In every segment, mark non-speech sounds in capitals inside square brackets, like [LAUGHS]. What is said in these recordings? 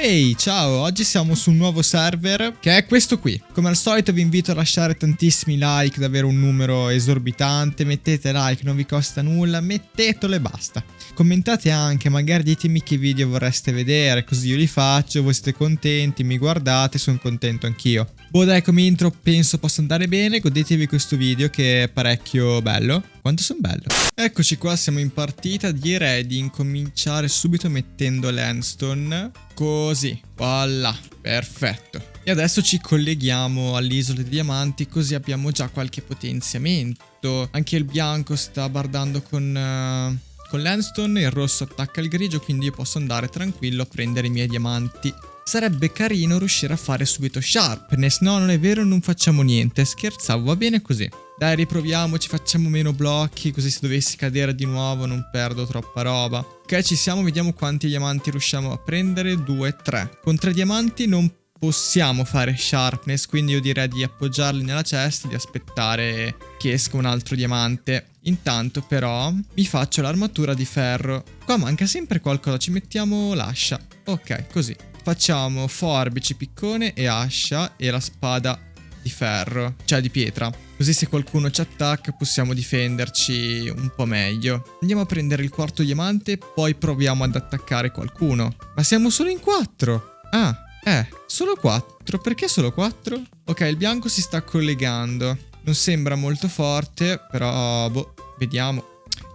Ehi, ciao, oggi siamo su un nuovo server che è questo qui. Come al solito vi invito a lasciare tantissimi like, davvero un numero esorbitante, mettete like, non vi costa nulla, mettetelo e basta. Commentate anche, magari ditemi che video vorreste vedere, così io li faccio, voi siete contenti, mi guardate, sono contento anch'io. Boh dai, come intro penso possa andare bene, godetevi questo video che è parecchio bello. Quanto sono bello. Eccoci qua, siamo in partita, direi di incominciare subito mettendo l'Anstone. Così, voilà, perfetto. E adesso ci colleghiamo all'isola dei diamanti così abbiamo già qualche potenziamento. Anche il bianco sta bardando con... Uh con l'Anstone il rosso attacca il grigio quindi io posso andare tranquillo a prendere i miei diamanti. Sarebbe carino riuscire a fare subito Sharpness, no non è vero non facciamo niente, scherzavo, va bene così. Dai riproviamoci, facciamo meno blocchi così se dovessi cadere di nuovo non perdo troppa roba. Ok ci siamo, vediamo quanti diamanti riusciamo a prendere, 2, 3. Con 3 diamanti non possiamo fare sharpness, quindi io direi di appoggiarli nella cesta e di aspettare che esca un altro diamante. Intanto però mi faccio l'armatura di ferro. Qua manca sempre qualcosa, ci mettiamo l'ascia. Ok, così. Facciamo forbici, piccone e ascia e la spada di ferro, cioè di pietra. Così se qualcuno ci attacca possiamo difenderci un po' meglio. Andiamo a prendere il quarto diamante, poi proviamo ad attaccare qualcuno. Ma siamo solo in quattro! Ah, eh, solo 4. Perché solo 4? Ok, il bianco si sta collegando. Non sembra molto forte, però, boh, vediamo.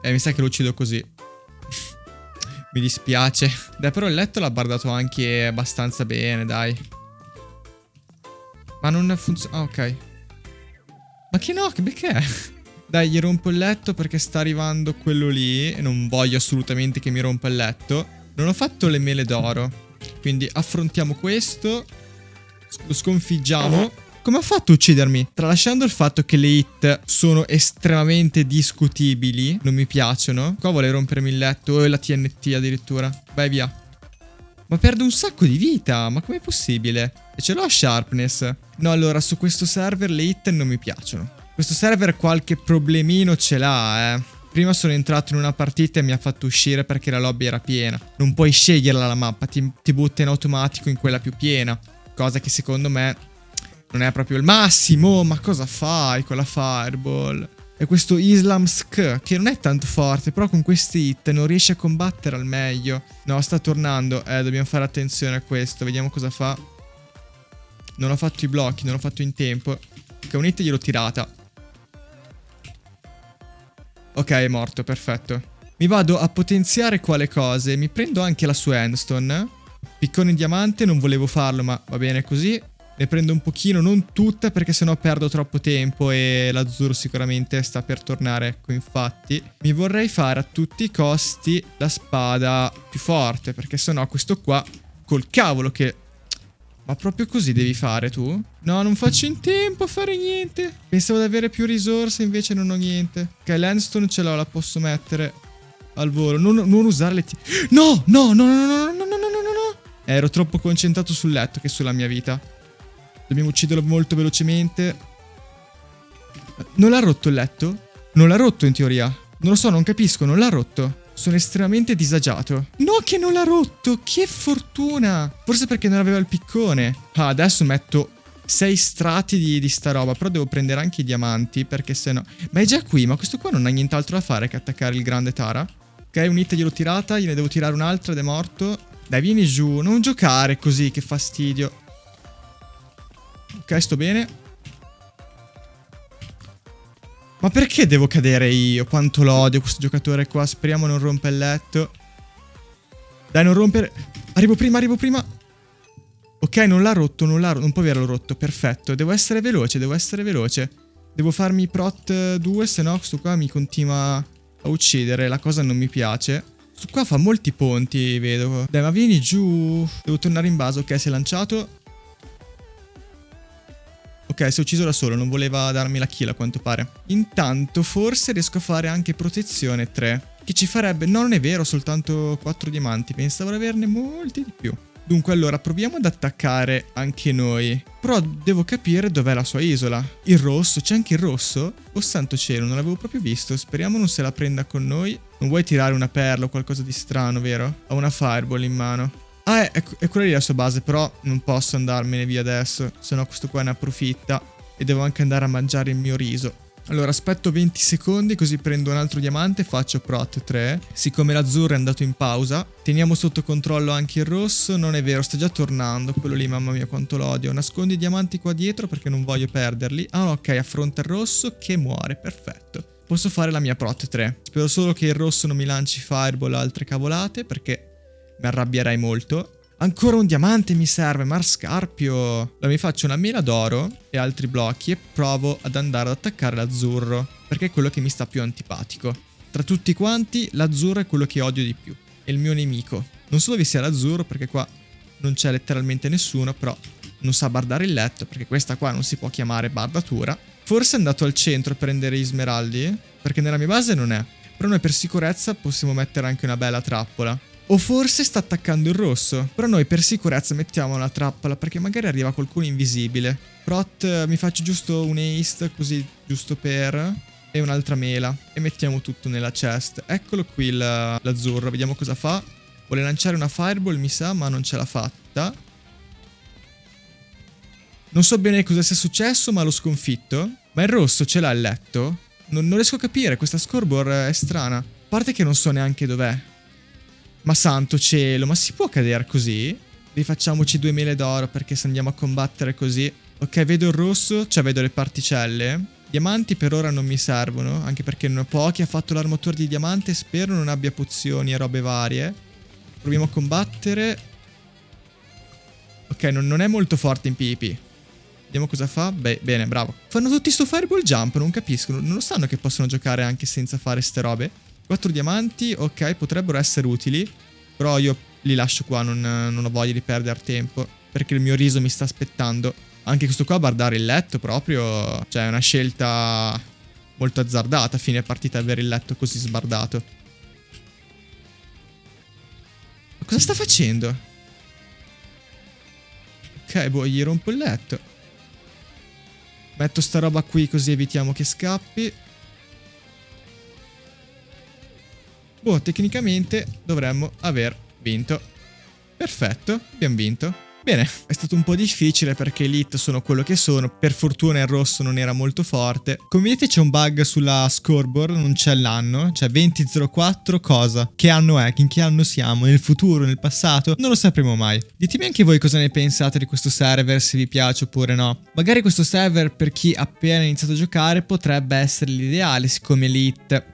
Eh, mi sa che lo uccido così. Mi dispiace. Dai, però il letto l'ha bardato anche abbastanza bene, dai. Ma non funziona... Ah, ok. Ma che no, che perché? Dai, gli rompo il letto perché sta arrivando quello lì e non voglio assolutamente che mi rompa il letto. Non ho fatto le mele d'oro. Quindi affrontiamo questo. Lo sconfiggiamo. Come ha fatto a uccidermi? Tralasciando il fatto che le hit sono estremamente discutibili, non mi piacciono. Qua vuole rompermi il letto e la TNT addirittura. Vai via. Ma perdo un sacco di vita, ma com'è possibile? E ce l'ho a sharpness. No, allora, su questo server le hit non mi piacciono. Questo server qualche problemino ce l'ha, eh. Prima sono entrato in una partita e mi ha fatto uscire perché la lobby era piena. Non puoi sceglierla la mappa, ti, ti butta in automatico in quella più piena. Cosa che secondo me non è proprio il massimo. Ma cosa fai con la fireball? E questo Islam Sk, che non è tanto forte, però con questi hit non riesce a combattere al meglio. No, sta tornando. Eh, dobbiamo fare attenzione a questo. Vediamo cosa fa. Non ho fatto i blocchi, non ho fatto in tempo. Che un hit gliel'ho tirata. Ok, è morto, perfetto. Mi vado a potenziare quale cose. Mi prendo anche la sua endstone. Piccone in diamante, non volevo farlo, ma va bene così. Ne prendo un pochino, non tutta perché sennò perdo troppo tempo e l'azzurro sicuramente sta per tornare, ecco infatti. Mi vorrei fare a tutti i costi la spada più forte perché sennò questo qua col cavolo che ma proprio così devi fare tu? No, non faccio in tempo a fare niente. Pensavo di avere più risorse, invece non ho niente. Ok, landstone ce l'ho, la posso mettere al volo. Non, non usare le... No, no, no, no, no, no, no, no, no, no, no. Ero troppo concentrato sul letto che sulla mia vita. Dobbiamo ucciderlo molto velocemente. Non l'ha rotto il letto? Non l'ha rotto in teoria. Non lo so, non capisco, non l'ha rotto. Sono estremamente disagiato. No che non l'ha rotto, che fortuna. Forse perché non aveva il piccone. Ah, adesso metto sei strati di, di, sta roba, però devo prendere anche i diamanti perché se no... Ma è già qui, ma questo qua non ha nient'altro da fare che attaccare il grande Tara. Ok, un hit gliel'ho tirata, gliene devo tirare un'altra ed è morto. Dai, vieni giù, non giocare così, che fastidio. Ok, sto bene. Ma perché devo cadere io? Quanto lo odio questo giocatore qua. Speriamo non rompa il letto. Dai, non rompere. Arrivo prima, arrivo prima. Ok, non l'ha rotto, non l'ha rotto. Non può averlo rotto. Perfetto. Devo essere veloce, devo essere veloce. Devo farmi prot 2, se no questo qua mi continua a uccidere. La cosa non mi piace. Questo qua fa molti ponti, vedo. Dai, ma vieni giù. Devo tornare in base. Ok, si è lanciato. Ok, si è ucciso da solo, non voleva darmi la kill a quanto pare. Intanto forse riesco a fare anche protezione 3. Che ci farebbe... No, non è vero, soltanto 4 diamanti. Pensavo di averne molti di più. Dunque allora proviamo ad attaccare anche noi. Però devo capire dov'è la sua isola. Il rosso, c'è anche il rosso? Oh santo cielo, non l'avevo proprio visto. Speriamo non se la prenda con noi. Non vuoi tirare una perla o qualcosa di strano, vero? Ho una fireball in mano. Ah, è, è quella lì la sua base, però non posso andarmene via adesso, se no questo qua ne approfitta. E devo anche andare a mangiare il mio riso. Allora aspetto 20 secondi così prendo un altro diamante faccio prot 3 Siccome l'azzurro è andato in pausa Teniamo sotto controllo anche il rosso Non è vero sta già tornando Quello lì mamma mia quanto l'odio Nascondi i diamanti qua dietro perché non voglio perderli Ah ok affronta il rosso che muore perfetto Posso fare la mia prot 3 Spero solo che il rosso non mi lanci fireball o altre cavolate Perché mi arrabbierei molto Ancora un diamante mi serve, Marscarpio. Allora mi faccio una mela d'oro e altri blocchi e provo ad andare ad attaccare l'azzurro, perché è quello che mi sta più antipatico. Tra tutti quanti, l'azzurro è quello che odio di più, è il mio nemico. Non so dove sia l'azzurro, perché qua non c'è letteralmente nessuno, però non sa bardare il letto, perché questa qua non si può chiamare bardatura. Forse è andato al centro a prendere gli smeraldi, perché nella mia base non è. Però noi per sicurezza possiamo mettere anche una bella trappola. O forse sta attaccando il rosso. Però noi per sicurezza mettiamo una trappola perché magari arriva qualcuno invisibile. Prot mi faccio giusto un haste così giusto per... E un'altra mela. E mettiamo tutto nella chest. Eccolo qui l'azzurro, vediamo cosa fa. Vuole lanciare una fireball mi sa ma non ce l'ha fatta. Non so bene cosa sia successo ma l'ho sconfitto. Ma il rosso ce l'ha il letto? Non, non riesco a capire, questa scoreboard è strana. A parte che non so neanche dov'è. Ma santo cielo, ma si può cadere così? Rifacciamoci due mele d'oro perché se andiamo a combattere così... Ok, vedo il rosso, cioè vedo le particelle. Diamanti per ora non mi servono, anche perché non ho pochi. Ha fatto l'armatura di diamante, spero non abbia pozioni e robe varie. Proviamo a combattere. Ok, non, non è molto forte in PvP. Vediamo cosa fa. Beh, bene, bravo. Fanno tutti sto fireball jump, non capiscono. Non lo sanno che possono giocare anche senza fare ste robe? 4 diamanti, ok, potrebbero essere utili. Però io li lascio qua, non, non ho voglia di perdere tempo. Perché il mio riso mi sta aspettando. Anche questo qua, bardare il letto proprio... Cioè, è una scelta molto azzardata a fine partita avere il letto così sbardato. Ma cosa sta facendo? Ok, boh, gli rompo il letto. Metto sta roba qui così evitiamo che scappi. Boh, tecnicamente dovremmo aver vinto. Perfetto, abbiamo vinto. Bene, è stato un po' difficile perché Elite sono quello che sono, per fortuna il rosso non era molto forte. Come vedete c'è un bug sulla scoreboard, non c'è l'anno, cioè 2004 cosa? Che anno è? In che anno siamo? Nel futuro? Nel passato? Non lo sapremo mai. Ditemi anche voi cosa ne pensate di questo server, se vi piace oppure no. Magari questo server per chi appena iniziato a giocare potrebbe essere l'ideale, siccome Elite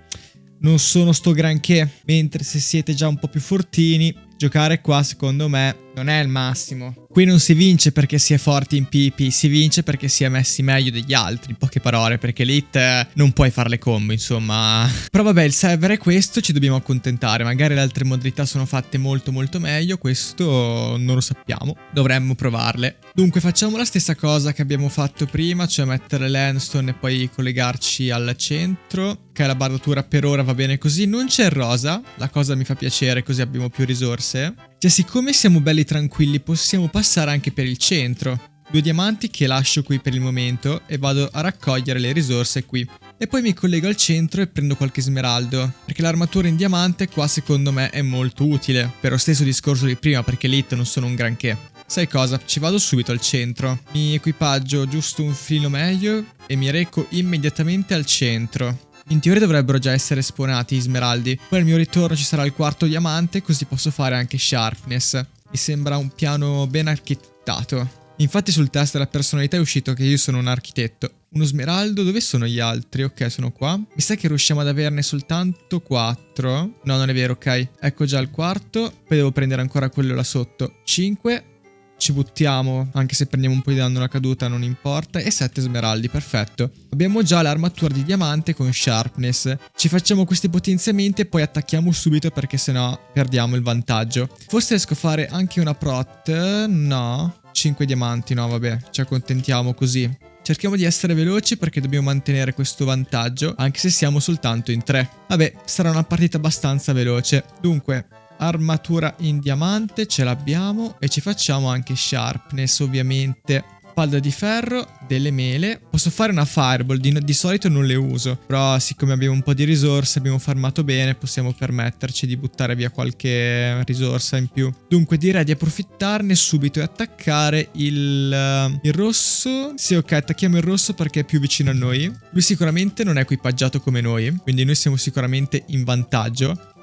non sono sto granché, mentre se siete già un po' più fortini, giocare qua secondo me non è il massimo. Qui non si vince perché si è forti in PP, si vince perché si è messi meglio degli altri, in poche parole, perché Elite non puoi fare le combo, insomma. [LAUGHS] Però vabbè, il server è questo, ci dobbiamo accontentare. Magari le altre modalità sono fatte molto molto meglio, questo non lo sappiamo. Dovremmo provarle. Dunque facciamo la stessa cosa che abbiamo fatto prima, cioè mettere l'endstone e poi collegarci al centro. Ok, la bardatura per ora va bene così. Non c'è il rosa, la cosa mi fa piacere, così abbiamo più risorse. Cioè, siccome siamo belli tranquilli, possiamo passare anche per il centro. Due diamanti che lascio qui per il momento e vado a raccogliere le risorse qui. E poi mi collego al centro e prendo qualche smeraldo, perché l'armatura in diamante qua secondo me è molto utile, per lo stesso discorso di prima perché elite non sono un granché. Sai cosa? Ci vado subito al centro. Mi equipaggio giusto un filo meglio e mi reco immediatamente al centro. In teoria dovrebbero già essere spawnati gli smeraldi. Poi al mio ritorno ci sarà il quarto diamante, così posso fare anche sharpness. Mi sembra un piano ben architettato. Infatti sul test della personalità è uscito che io sono un architetto. Uno smeraldo, dove sono gli altri? Ok, sono qua. Mi sa che riusciamo ad averne soltanto 4. No, non è vero, ok. Ecco già il quarto. Poi devo prendere ancora quello là sotto. 5 ci buttiamo, anche se prendiamo un po' di danno alla caduta non importa, e 7 smeraldi, perfetto. Abbiamo già l'armatura di diamante con sharpness, ci facciamo questi potenziamenti e poi attacchiamo subito perché sennò perdiamo il vantaggio. Forse riesco a fare anche una prot, no, 5 diamanti, no vabbè, ci accontentiamo così. Cerchiamo di essere veloci perché dobbiamo mantenere questo vantaggio, anche se siamo soltanto in 3. Vabbè, sarà una partita abbastanza veloce. Dunque, armatura in diamante ce l'abbiamo e ci facciamo anche sharpness ovviamente. spalda di ferro, delle mele. Posso fare una fireball, di, di, solito non le uso, però siccome abbiamo un po' di risorse, abbiamo farmato bene, possiamo permetterci di buttare via qualche risorsa in più. Dunque direi di approfittarne subito e attaccare il, uh, il rosso. Sì, ok, attacchiamo il rosso perché è più vicino a noi. Lui sicuramente non è equipaggiato come noi, quindi noi siamo sicuramente in vantaggio.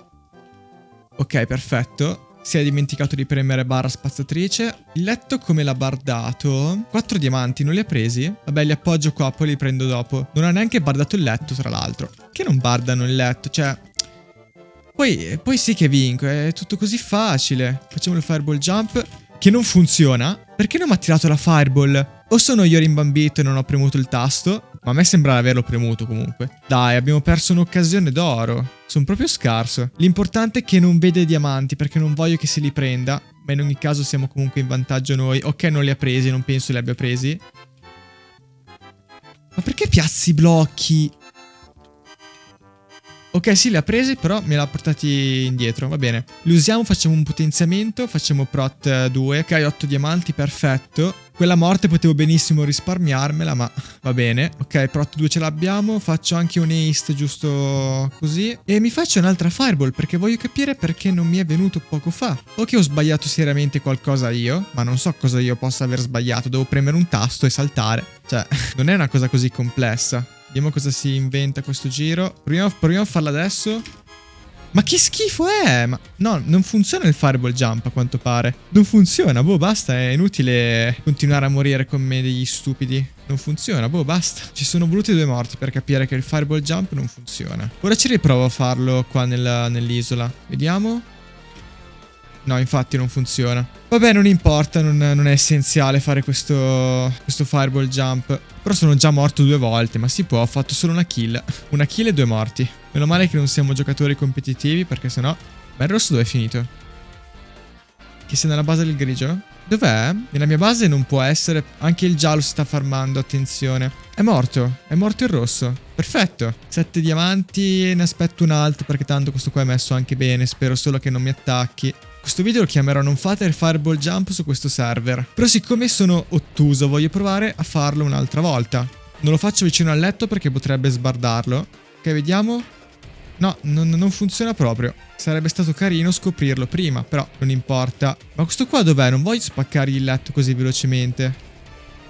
Ok, perfetto. Si è dimenticato di premere barra spazzatrice. Il letto come l'ha bardato? Quattro diamanti, non li ha presi? Vabbè, li appoggio qua, poi li prendo dopo. Non ha neanche bardato il letto, tra l'altro. Che non bardano il letto? Cioè... Poi, poi sì che vinco, è tutto così facile. Facciamo il fireball jump, che non funziona. Perché non mi ha tirato la fireball? O sono io rimbambito e non ho premuto il tasto, ma a me sembra averlo premuto comunque. Dai, abbiamo perso un'occasione d'oro. Sono proprio scarso. L'importante è che non vede diamanti perché non voglio che se li prenda. Ma in ogni caso siamo comunque in vantaggio noi. Ok, non li ha presi, non penso li abbia presi. Ma perché piazzi i blocchi? Ok, sì, li ha presi, però me l'ha portati indietro, va bene. Li usiamo, facciamo un potenziamento, facciamo prot 2. Ok, 8 diamanti, perfetto. Quella morte potevo benissimo risparmiarmela, ma va bene. Ok, Prot 2 ce l'abbiamo. Faccio anche un haste giusto così. E mi faccio un'altra fireball perché voglio capire perché non mi è venuto poco fa. O che ho sbagliato seriamente qualcosa io, ma non so cosa io possa aver sbagliato. Devo premere un tasto e saltare. Cioè, [LAUGHS] non è una cosa così complessa. Vediamo cosa si inventa questo giro. Proviamo, proviamo a farla adesso. Ma che schifo è? Ma no, non funziona il fireball jump a quanto pare. Non funziona, boh, basta, è inutile continuare a morire con me degli stupidi. Non funziona, boh, basta. Ci sono voluti due morti per capire che il fireball jump non funziona. Ora ci riprovo a farlo qua nell'isola. Vediamo. No, infatti non funziona. Vabbè, non importa, non, non è essenziale fare questo, questo fireball jump. Però sono già morto due volte, ma si può, ho fatto solo una kill. Una kill e due morti. Meno male che non siamo giocatori competitivi, perché sennò... Ma il rosso dove è finito? Che sia nella base del grigio? Dov'è? Nella mia base non può essere. Anche il giallo si sta farmando, attenzione. È morto, è morto il rosso. Perfetto. Sette diamanti, ne aspetto un altro perché tanto questo qua è messo anche bene. Spero solo che non mi attacchi. Questo video lo chiamerò Non fate il fireball jump su questo server. Però siccome sono ottuso voglio provare a farlo un'altra volta. Non lo faccio vicino al letto perché potrebbe sbardarlo. Ok, vediamo. No, non, non, funziona proprio. Sarebbe stato carino scoprirlo prima, però non importa. Ma questo qua dov'è? Non voglio spaccargli il letto così velocemente.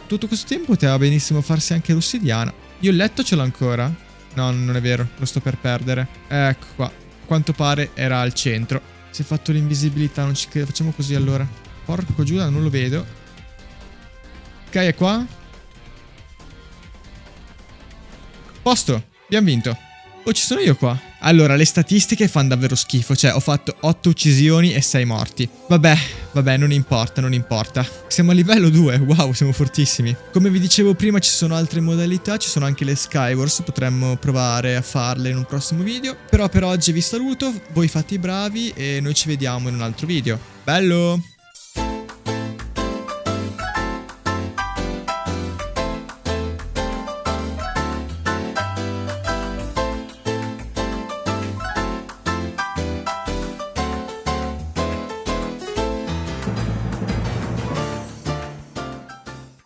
Tutto questo tempo poteva benissimo farsi anche l'ossidiana. Io il letto ce l'ho ancora? No, non è vero, lo sto per perdere. Ecco qua. A quanto pare era al centro. Si è fatto l'invisibilità, non ci credo. Facciamo così allora. Porco Giuda, non lo vedo. Ok, è qua. Posto. Abbiamo vinto. Oh, ci sono io qua. Allora, le statistiche fanno davvero schifo. Cioè, ho fatto 8 uccisioni e 6 morti. Vabbè, vabbè, non importa, non importa. Siamo a livello 2. Wow, siamo fortissimi. Come vi dicevo prima, ci sono altre modalità. Ci sono anche le Skywars. Potremmo provare a farle in un prossimo video. Però per oggi vi saluto. Voi fate i bravi e noi ci vediamo in un altro video. Bello!